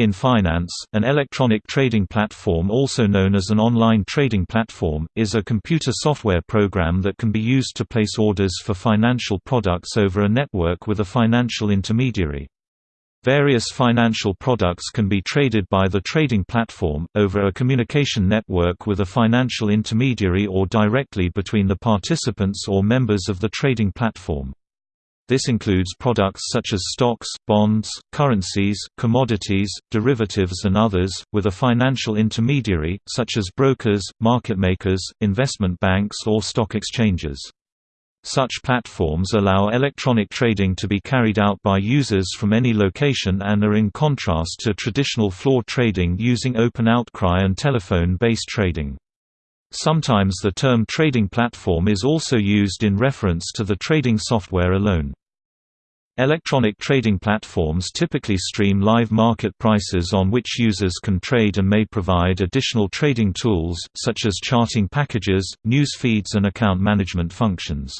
In finance, an electronic trading platform also known as an online trading platform, is a computer software program that can be used to place orders for financial products over a network with a financial intermediary. Various financial products can be traded by the trading platform, over a communication network with a financial intermediary or directly between the participants or members of the trading platform. This includes products such as stocks, bonds, currencies, commodities, derivatives and others, with a financial intermediary, such as brokers, market makers, investment banks or stock exchanges. Such platforms allow electronic trading to be carried out by users from any location and are in contrast to traditional floor trading using open outcry and telephone-based trading. Sometimes the term trading platform is also used in reference to the trading software alone. Electronic trading platforms typically stream live market prices on which users can trade and may provide additional trading tools, such as charting packages, news feeds and account management functions.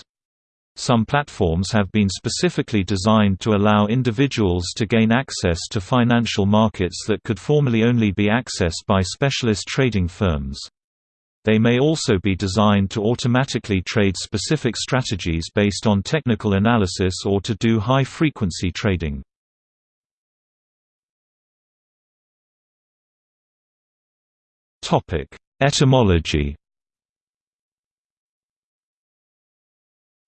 Some platforms have been specifically designed to allow individuals to gain access to financial markets that could formerly only be accessed by specialist trading firms. They may also be designed to automatically trade specific strategies based on technical analysis or to do high-frequency trading. Etymology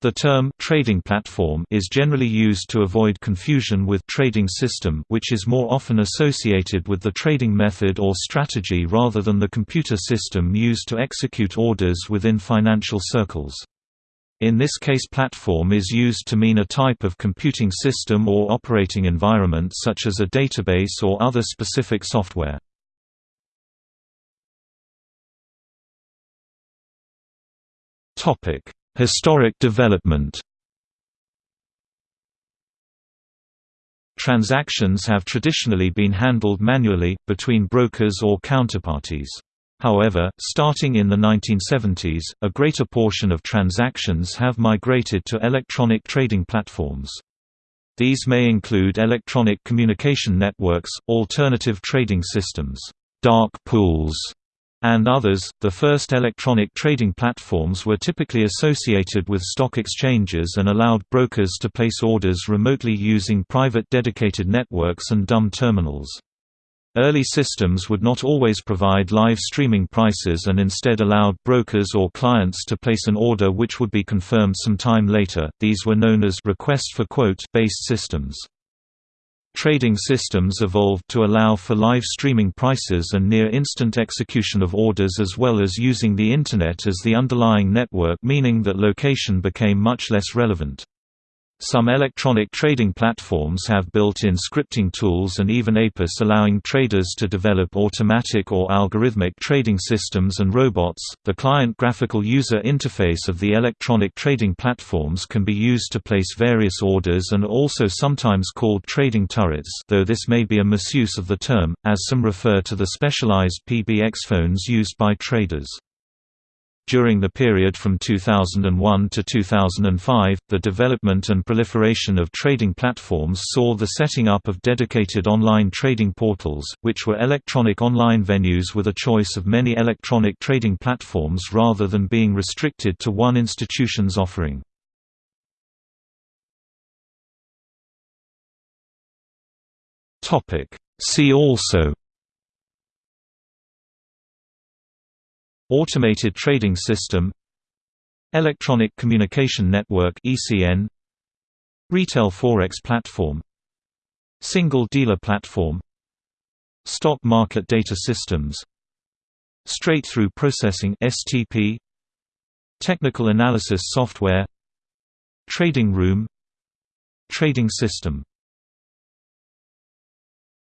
The term trading platform is generally used to avoid confusion with trading system which is more often associated with the trading method or strategy rather than the computer system used to execute orders within financial circles. In this case platform is used to mean a type of computing system or operating environment such as a database or other specific software. Topic Historic development Transactions have traditionally been handled manually, between brokers or counterparties. However, starting in the 1970s, a greater portion of transactions have migrated to electronic trading platforms. These may include electronic communication networks, alternative trading systems, dark pools, and others. The first electronic trading platforms were typically associated with stock exchanges and allowed brokers to place orders remotely using private dedicated networks and dumb terminals. Early systems would not always provide live streaming prices and instead allowed brokers or clients to place an order which would be confirmed some time later. These were known as request for quote based systems. Trading systems evolved to allow for live streaming prices and near-instant execution of orders as well as using the Internet as the underlying network meaning that location became much less relevant. Some electronic trading platforms have built-in scripting tools and even APIs allowing traders to develop automatic or algorithmic trading systems and robots. The client graphical user interface of the electronic trading platforms can be used to place various orders and also sometimes called trading turrets, though this may be a misuse of the term, as some refer to the specialized PBX phones used by traders. During the period from 2001 to 2005, the development and proliferation of trading platforms saw the setting up of dedicated online trading portals, which were electronic online venues with a choice of many electronic trading platforms rather than being restricted to one institution's offering. See also Automated Trading System Electronic Communication Network ECN Retail Forex Platform Single Dealer Platform Stock Market Data Systems Straight-through Processing STP Technical Analysis Software Trading Room Trading System